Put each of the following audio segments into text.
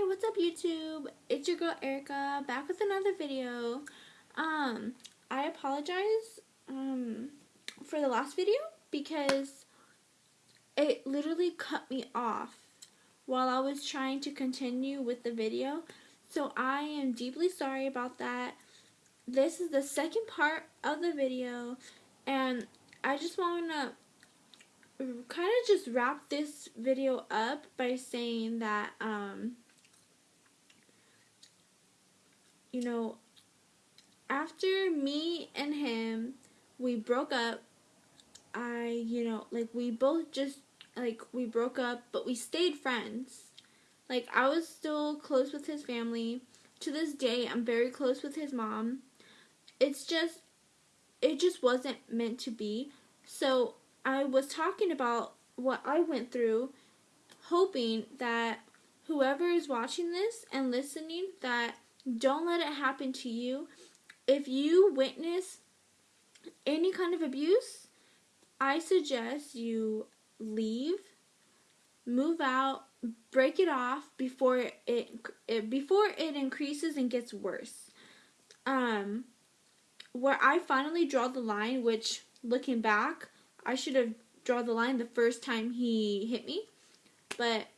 Hi, what's up YouTube? It's your girl Erica back with another video. Um, I apologize um for the last video because it literally cut me off while I was trying to continue with the video. So I am deeply sorry about that. This is the second part of the video and I just want to kind of just wrap this video up by saying that um you know after me and him we broke up I you know like we both just like we broke up but we stayed friends. Like I was still close with his family. To this day I'm very close with his mom. It's just it just wasn't meant to be. So I was talking about what I went through, hoping that whoever is watching this and listening, that don't let it happen to you. If you witness any kind of abuse, I suggest you leave, move out, break it off before it, it before it increases and gets worse. Um, where I finally draw the line, which looking back, I should have drawn the line the first time he hit me. But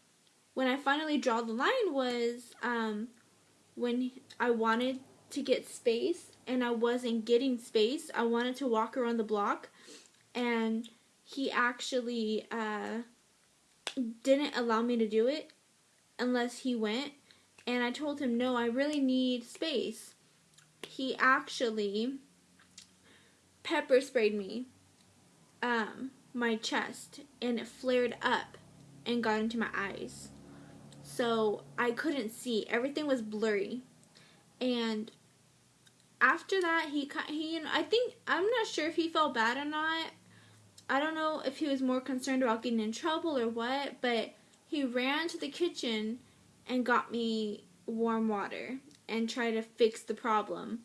when I finally draw the line was um, when I wanted to get space and I wasn't getting space. I wanted to walk around the block and he actually uh, didn't allow me to do it unless he went. And I told him, no, I really need space. He actually pepper sprayed me um, my chest and it flared up and got into my eyes. So I couldn't see. Everything was blurry. And after that, he he you know, I think I'm not sure if he felt bad or not. I don't know if he was more concerned about getting in trouble or what, but he ran to the kitchen and got me warm water and tried to fix the problem.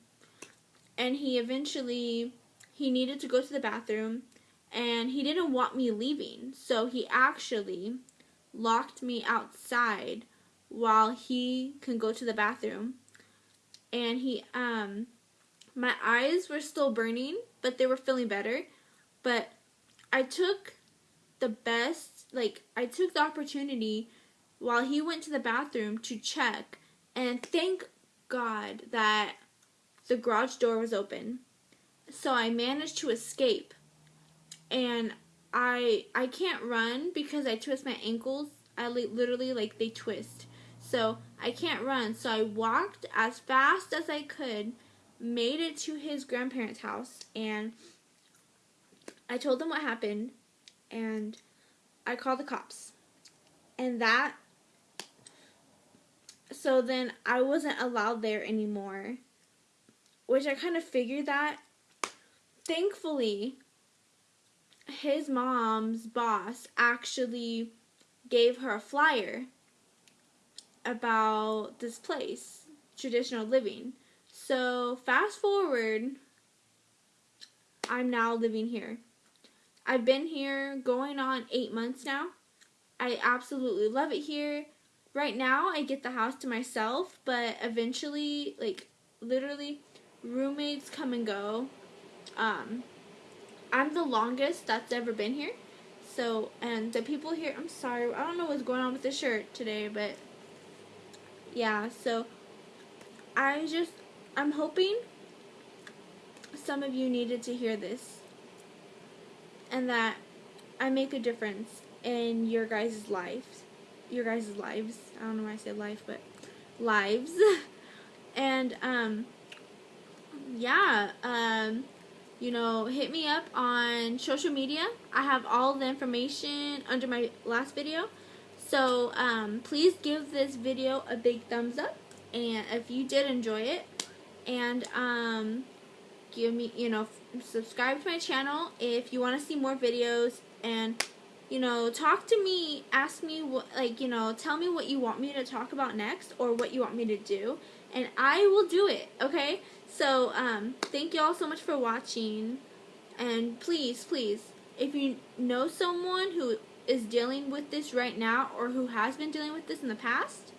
And he eventually he needed to go to the bathroom and he didn't want me leaving. So he actually locked me outside while he can go to the bathroom. And he um my eyes were still burning, but they were feeling better. But I took the best like I took the opportunity while he went to the bathroom to check and thank God that the garage door was open. So I managed to escape and I I can't run because I twist my ankles. I literally like they twist. So I can't run. So I walked as fast as I could, made it to his grandparents' house, and I told them what happened, and I called the cops. And that, so then I wasn't allowed there anymore, which I kind of figured that. Thankfully, his mom's boss actually gave her a flyer about this place, traditional living. So, fast forward, I'm now living here. I've been here going on eight months now. I absolutely love it here. Right now, I get the house to myself, but eventually, like, literally, roommates come and go. Um, I'm the longest that's ever been here. So, and the people here, I'm sorry, I don't know what's going on with the shirt today, but yeah, so I just, I'm hoping some of you needed to hear this and that I make a difference in your guys' lives. Your guys' lives. I don't know why I say life, but lives. and, um, yeah, um, you know, hit me up on social media. I have all the information under my last video. So um, please give this video a big thumbs up. And if you did enjoy it, and um, give me, you know, subscribe to my channel if you want to see more videos. And, you know, talk to me, ask me what, like, you know, tell me what you want me to talk about next or what you want me to do. And I will do it, okay? So, um, thank you all so much for watching. And please, please, if you know someone who is dealing with this right now or who has been dealing with this in the past,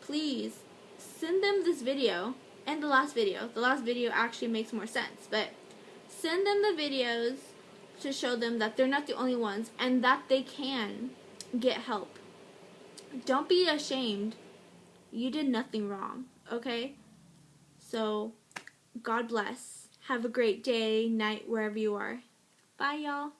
please send them this video and the last video. The last video actually makes more sense, but send them the videos to show them that they're not the only ones and that they can get help. Don't be ashamed. You did nothing wrong, okay? So, God bless. Have a great day, night, wherever you are. Bye, y'all.